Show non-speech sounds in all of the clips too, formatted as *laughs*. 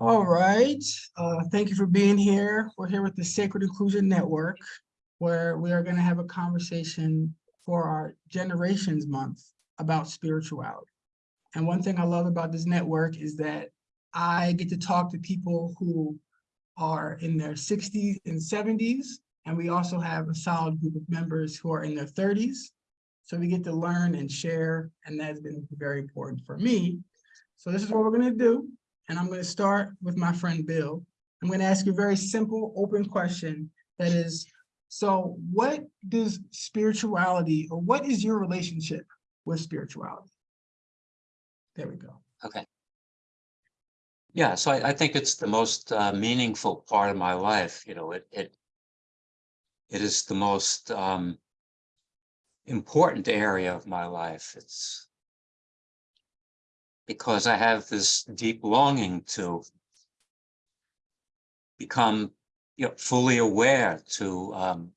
All right, uh, thank you for being here. We're here with the Sacred Inclusion Network, where we are gonna have a conversation for our Generations Month about spirituality. And one thing I love about this network is that I get to talk to people who are in their sixties and seventies, and we also have a solid group of members who are in their thirties. So we get to learn and share, and that's been very important for me. So this is what we're gonna do. And I'm going to start with my friend Bill. I'm going to ask you a very simple, open question that is, so what does spirituality or what is your relationship with spirituality? There we go. Okay. Yeah, so I, I think it's the most uh, meaningful part of my life. You know, it it it is the most um, important area of my life. It's because I have this deep longing to become you know, fully aware, to um,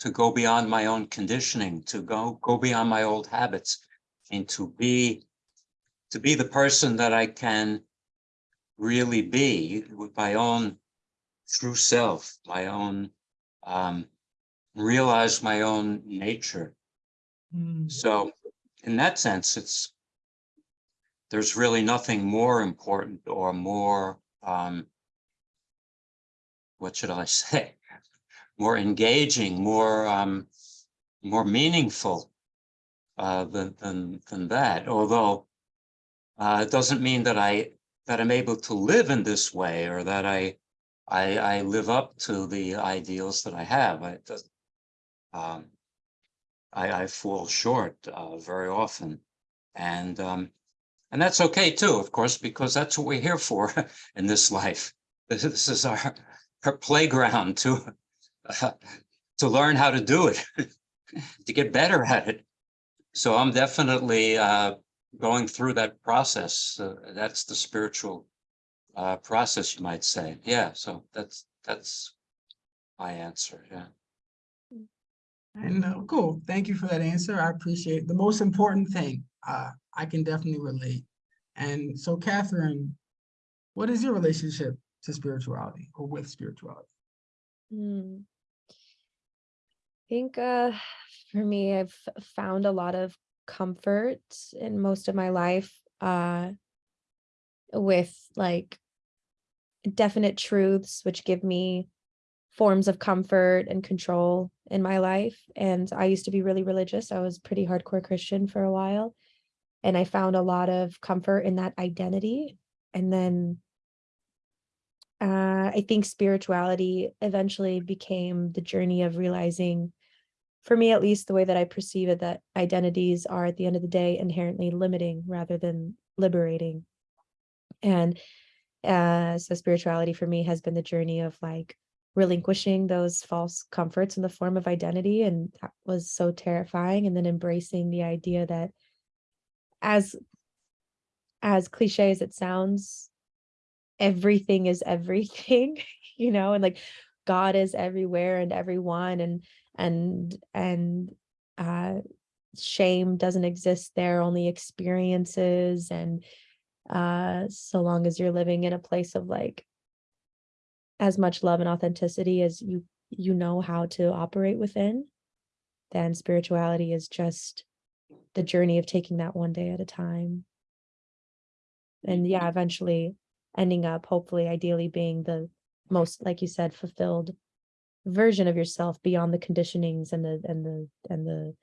to go beyond my own conditioning, to go go beyond my old habits, and to be to be the person that I can really be with my own true self, my own um, realize my own nature. Hmm, So in that sense, it's there's really nothing more important or more um, what should I *laughs* say? More engaging, more um, more meaningful uh, than than than that. Although uh, it doesn't mean that I that I'm able to live in this way or that I I, I live up to the ideals that I have. I um, I, I fall short uh, very often, and um, and that's okay too, of course, because that's what we're here for *laughs* in this life. *laughs* This, is our *laughs* our playground to uh, to learn how to do it, to get better at it. So I'm definitely uh, going through that process. Uh, that's the spiritual uh, process, you might say. Yeah. So that's that's my answer. Yeah. And cool, thank you for that answer. I appreciate it. The most important thing, uh, I can definitely relate. And so Catherine, what is your relationship to spirituality or with spirituality? Hmm. I think uh, for me, I've found a lot of comfort in most of my life uh, with like definite truths, which give me forms of comfort and control in my life. And I used to be really religious. I was pretty hardcore Christian for a while. And I found a lot of comfort in that identity. And then uh, I think spirituality eventually became the journey of realizing, for me at least, the way that I perceive it, that identities are at the end of the day inherently limiting rather than liberating. And uh, so spirituality for me has been the journey of like relinquishing those false comforts in the form of identity. And that was so terrifying. And then embracing the idea that as as cliche as it sounds, everything is everything, *laughs* you know, and like God is everywhere and everyone and and and uh shame doesn't exist there, only experiences and uh so long as you're living in a place of like as much love and authenticity as you you know how to operate within, then spirituality is just the journey of taking that one day at a time. And yeah, eventually ending up hopefully ideally being the most like you said fulfilled version of yourself beyond the conditionings and the and the and the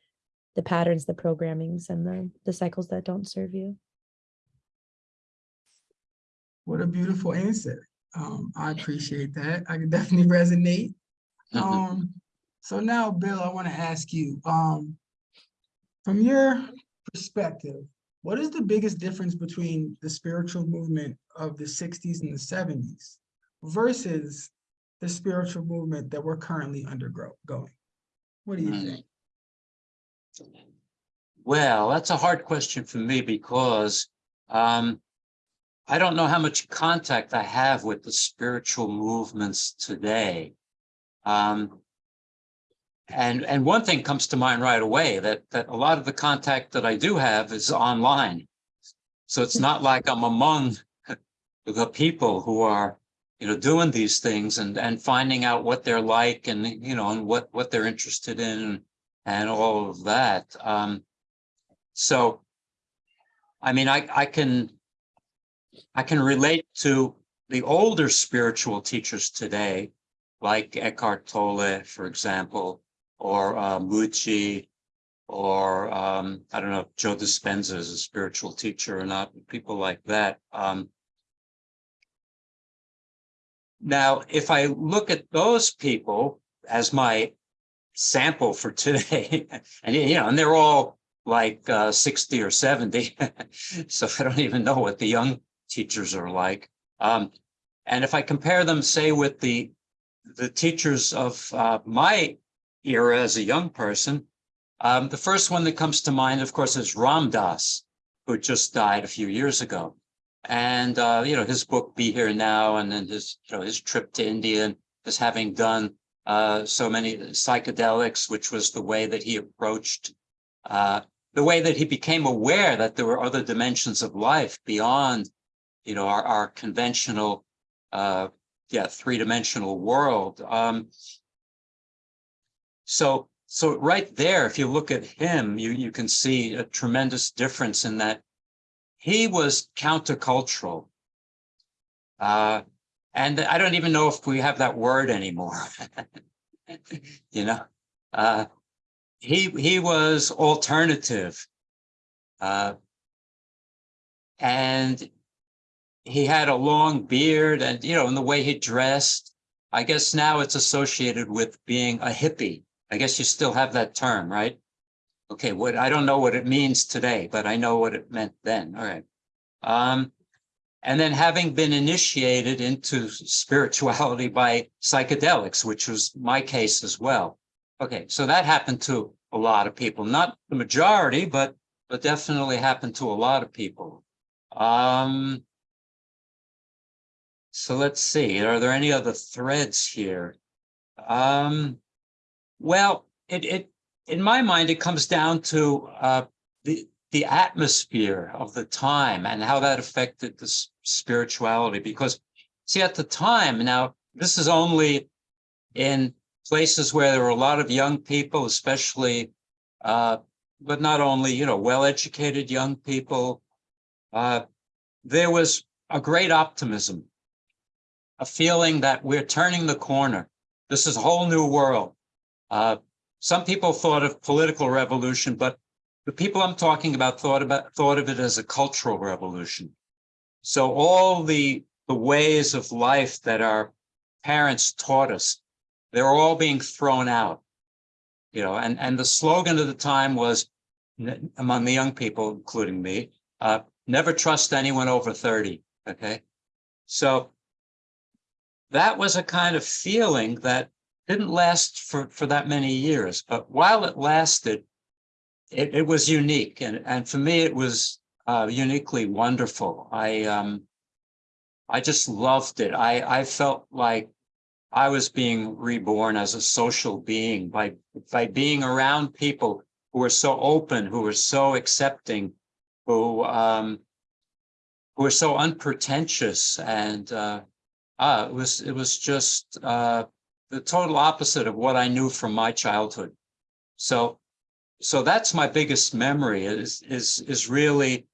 the patterns the programmings and the the cycles that don't serve you What a beautiful answer. Um, I *laughs* appreciate that. I can definitely resonate. Mhm. Um, so now, Bill, I want to ask you, um, from your perspective, what is the biggest difference between the spiritual movement of the sixties and the seventies versus the spiritual movement that we're currently undergoing? What do you Mm. think? Well, that's a hard question for me because um, I don't know how much contact I have with the spiritual movements today. Um, and and one thing comes to mind right away that that a lot of the contact that I do have is online. So it's not like I'm among the people who are, you know, doing these things and, and finding out what they're like and, you know, and what, what they're interested in and all of that. Um, so, I mean, I, I can, I can relate to the older spiritual teachers today, like Eckhart Tolle, for example, or Mooji, or um, I don't know if Joe Dispenza is a spiritual teacher or not, people like that. Um, now, if I look at those people as my sample for today, *laughs* and you know, and they're all like uh, 60 or 70, *laughs* so I don't even know what the young teachers are like. Um, and if I compare them, say, with the the teachers of uh, my era as a young person, um, the first one that comes to mind, of course, is Ram Dass, who just died a few years ago. And, uh, you know, his book, Be Here Now, and then his, you know, his trip to India and his having done uh, so many psychedelics, which was the way that he approached, uh, the way that he became aware that there were other dimensions of life beyond, you know, our, our conventional, uh, yeah, three-dimensional world. Um, so so right there, if you look at him, you, you can see a tremendous difference in that he was countercultural. Uh, and I don't even know if we have that word anymore. *laughs* you know, uh, he, he was alternative. Uh, and he had a long beard and, you know, in the way he dressed, I guess now it's associated with being a hippie. I guess you still have that term, right? Okay, what I don't know what it means today, but I know what it meant then. All right. Um, and then having been initiated into spirituality *laughs* by psychedelics, which was my case as well. Okay, so that happened to a lot of people, not the majority, but but definitely happened to a lot of people. Um, so let's see, are there any other threads here? Um, well, it, it, in my mind, it comes down to uh, the, the atmosphere of the time and how that affected the spirituality. Because, see, at the time, now, this is only in places where there were a lot of young people, especially, uh, but not only, you know, well-educated young people. Uh, there was a great optimism, a feeling that we're turning the corner. This is a whole new world. Uh, some people thought of political revolution, but the people I'm talking about thought about thought of it as a cultural revolution. So all the the ways of life that our parents taught us, they're all being thrown out. You know, and and the slogan of the time was among the young people, including me, uh, never trust anyone over 30. Okay. So that was a kind of feeling that didn't last for, for that many years, but while it lasted, it, it was unique. And, and for me, it was uh, uniquely wonderful. I, um, I just loved it. I, I felt like I was being reborn as a social being by, by being around people who were so open, who were so accepting, who, um, who were so unpretentious and, uh, uh, it was, it was just, uh, the total opposite of what I knew from my childhood. So, so that's my biggest memory is, is, is really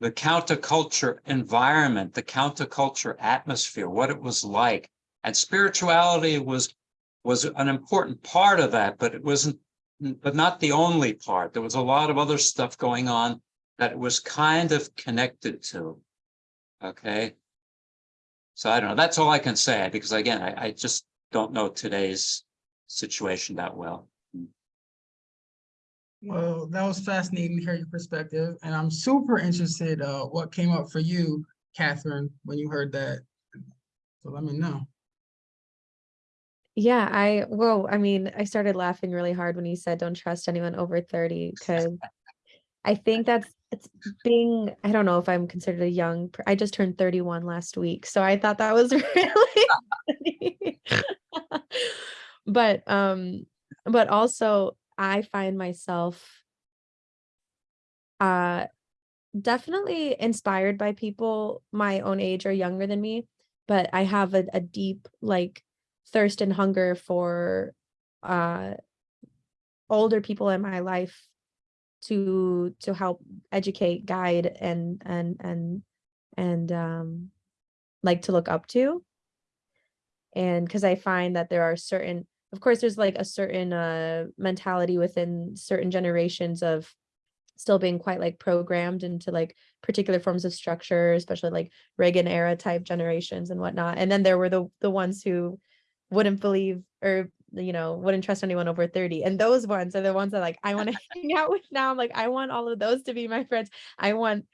the counterculture environment, the counterculture atmosphere, what it was like. And spirituality was, was an important part of that, but it wasn't, but not the only part. There was a lot of other stuff going on that it was kind of connected to. Okay. So I don't know. That's all I can say because again, I, I just don't know today's situation that well. Well, that was fascinating to hear your perspective, and I'm super interested, uh, what came up for you, Catherine, when you heard that. So let me know. Yeah, I, well, I mean, I started laughing really hard when you said don't trust anyone over 30 because I think that's it's being, I don't know if I'm considered a young, I just turned 31 last week. So I thought that was *laughs* really funny. *laughs* But um, but also I find myself uh definitely inspired by people my own age or younger than me, but I have a, a deep like thirst and hunger for uh older people in my life to to help educate, guide and and and and um like to look up to. And because I find that there are certain, of course, there's like a certain uh mentality within certain generations of still being quite like programmed into like particular forms of structure, especially like Reagan era type generations and whatnot. And then there were the the ones who wouldn't believe or you know wouldn't trust anyone over 30 and those ones are the ones that like i want to *laughs* hang out with now i'm like i want all of those to be my friends i want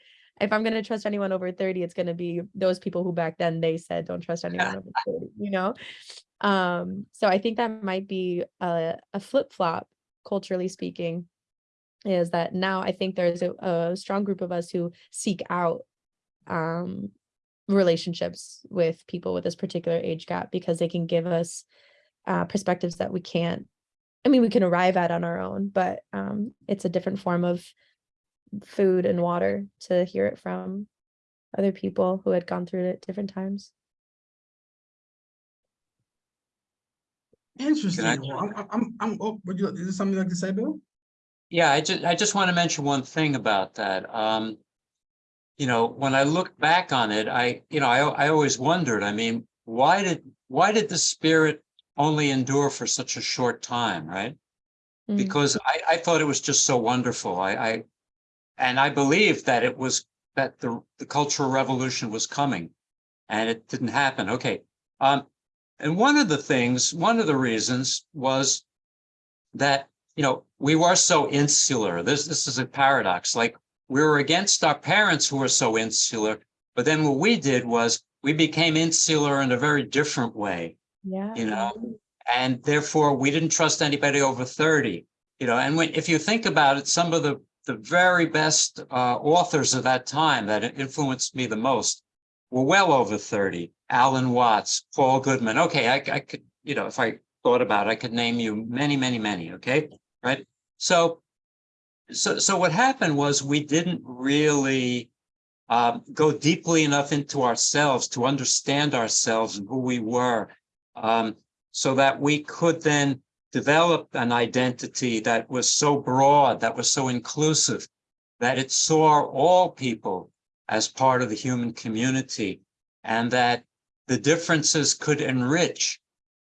if i'm going to trust anyone over 30 it's going to be those people who back then they said don't trust anyone *laughs* over 30 you know? Um so i think that might be a, a flip-flop culturally speaking is that now i think there's a, a strong group of us who seek out um relationships with people with this particular age gap because they can give us uh, perspectives that we can't i mean we can arrive at on our own but um, it's a different form of food and water to hear it from other people who had gone through it at different times Interesting. I'm, I'm- I'm, I'm, oh, would you, is there something you'd like to say, Bill? Yeah, I just, I just want to mention one thing about that. Um, you know, when I look back on it, I, you know, I, I always wondered, I mean, why did, why did the spirit only endure for such a short time, right? Mm. Because I, I thought it was just so wonderful. I, I, and I believed that it was, that the, the cultural revolution was coming and it didn't happen. Okay. Um, and one of the things, one of the reasons was that, you know, we were so insular. This, this is a paradox. Like we were against our parents who were so insular, but then what we did was we became insular in a very different way, yeah you know, and therefore we didn't trust anybody over 30, you know, and when, if you think about it, some of the, the very best uh, authors of that time that influenced me the most were well over 30. Alan Watts, Paul Goodman. Okay, I, I could, you know, if I thought about it, I could name you many, many, many, okay? Right? So, so, so what happened was we didn't really um, go deeply enough into ourselves to understand ourselves and who we were, um, so that we could then develop an identity that was so broad, that was so inclusive, that it saw all people as part of the human community, and that the differences could enrich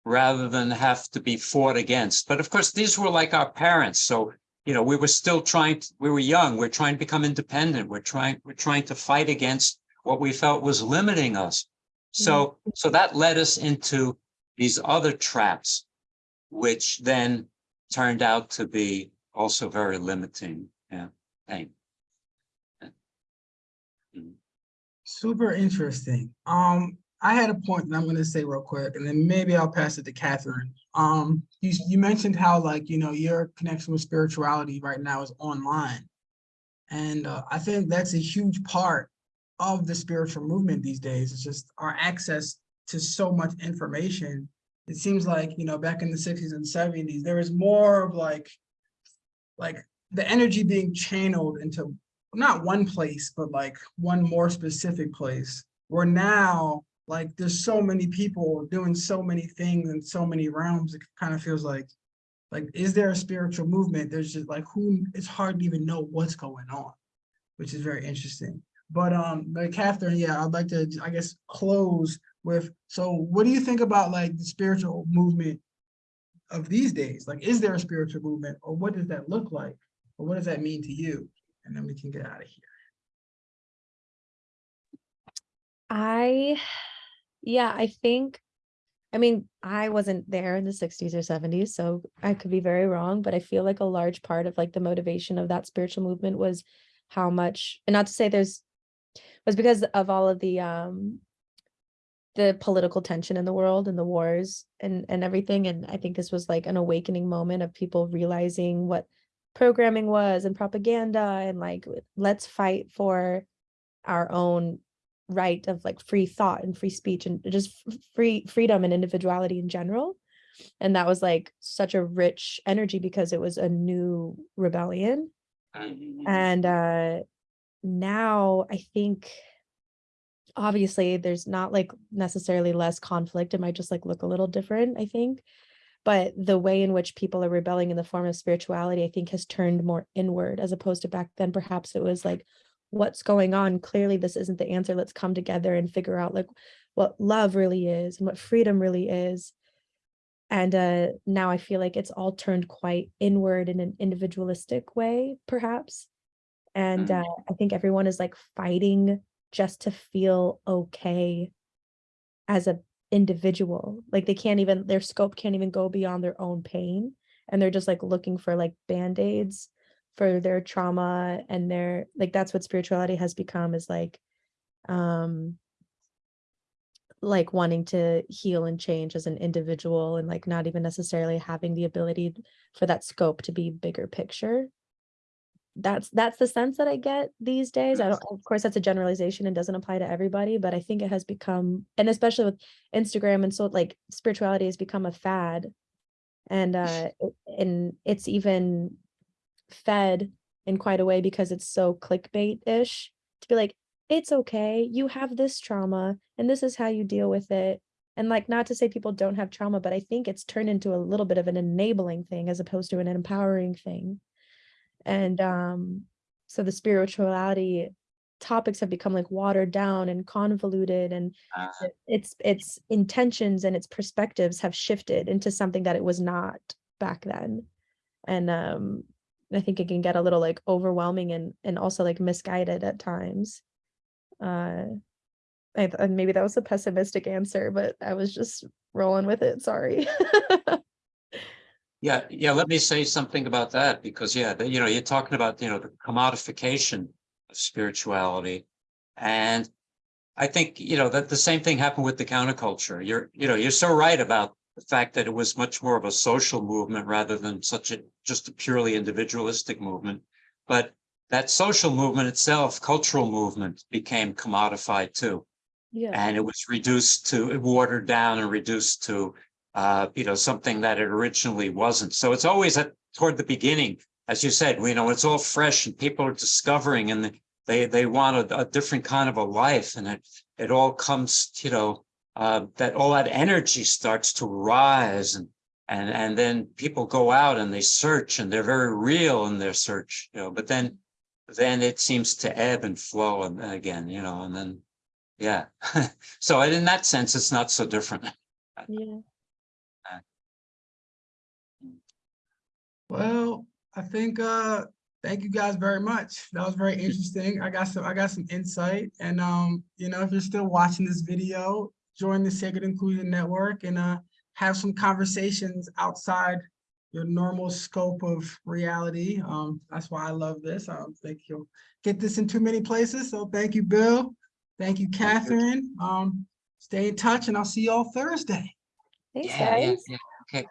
rather than have to be fought against. But of course, these were like our parents. So, you know, we were still trying, to, we were young, we're trying to become independent. We're trying, we're trying to fight against what we felt was limiting us. So, mm-hmm. so that led us into these other traps, which then turned out to be also very limiting. Yeah, thank. Super interesting. Um, I had a point that I'm gonna say real quick, and then maybe I'll pass it to Catherine. Um, you, you mentioned how like, you know, your connection with spirituality right now is online. And uh, I think that's a huge part of the spiritual movement these days. It's just our access to so much information. It seems like, you know, back in the sixties and seventies, there was more of like, like the energy being channeled into not one place, but like one more specific place. Where now, like there's so many people doing so many things in so many realms, it kind of feels like, like, is there a spiritual movement? There's just like who, it's hard to even know what's going on, which is very interesting. But um, but Catherine, yeah, I'd like to, I guess, close with, so what do you think about like the spiritual movement of these days? Like, is there a spiritual movement or what does that look like? Or what does that mean to you? And then we can get out of here. I, yeah, I think, I mean, I wasn't there in the 60s or 70s, so I could be very wrong, but I feel like a large part of like the motivation of that spiritual movement was how much, and not to say there's, was because of all of the um the political tension in the world and the wars and and everything. And I think this was like an awakening moment of people realizing what programming was and propaganda and like let's fight for our own right of like free thought and free speech and just free freedom and individuality in general. And that was like such a rich energy because it was a new rebellion. And uh now I think obviously there's not like necessarily less conflict. It might just like look a little different, I think. But the way in which people are rebelling in the form of spirituality, I think, has turned more inward as opposed to back then. Perhaps it was like, what's going on? Clearly, this isn't the answer. Let's come together and figure out like what love really is and what freedom really is. And uh, now I feel like it's all turned quite inward in an individualistic way, perhaps. And Mm. uh, I think everyone is like fighting just to feel okay as a individual. Like they can't even, their scope can't even go beyond their own pain. And they're just like looking for like band-aids for their trauma and their, like that's what spirituality has become is like, um, like wanting to heal and change as an individual and like not even necessarily having the ability for that scope to be bigger picture that's that's the sense that I get these days. I don't of course that's a generalization and doesn't apply to everybody, but I think it has become and especially with Instagram and so like spirituality has become a fad. And uh and it's even fed in quite a way because it's so clickbait-ish to be like, it's okay, you have this trauma and this is how you deal with it. And like not to say people don't have trauma, but I think it's turned into a little bit of an enabling thing as opposed to an empowering thing. And um, so the spirituality topics have become like watered down and convoluted and Uh, its its intentions and its perspectives have shifted into something that it was not back then. And um, I think it can get a little like overwhelming and and also like misguided at times. Uh, I, maybe that was a pessimistic answer, but I was just rolling with it. Sorry. *laughs* Yeah, yeah, let me say something about that, because yeah, you know, you're talking about, you know, the commodification of spirituality. And I think, you know, that the same thing happened with the counterculture. You're, you know, you're so right about the fact that it was much more of a social movement rather than such a, just a purely individualistic movement. But that social movement itself, cultural movement, became commodified too. yeah. And it was reduced to, it watered down and reduced to, uh, you know, something that it originally wasn't. So it's always at, toward the beginning, as you said, you know, it's all fresh and people are discovering and they, they want a, a different kind of a life and it, it all comes, you know, uh, that all that energy starts to rise and, and, and then people go out and they search and they're very real in their search, you know, but then, then it seems to ebb and flow and again, you know, and then yeah. *laughs* So in that sense, it's not so different. Yeah. Well, I think, uh, thank you guys very much. That was very interesting. I got some, I got some insight and, um, you know, if you're still watching this video, join the Sacred Inclusion Network and, uh, have some conversations outside your normal scope of reality. Um, that's why I love this. I don't think you'll get this in too many places. So thank you, Bill. Thank you, you. Catherine. Um, stay in touch and I'll see y'all Thursday. Thanks, Yeah, yeah, guys. yeah. Okay.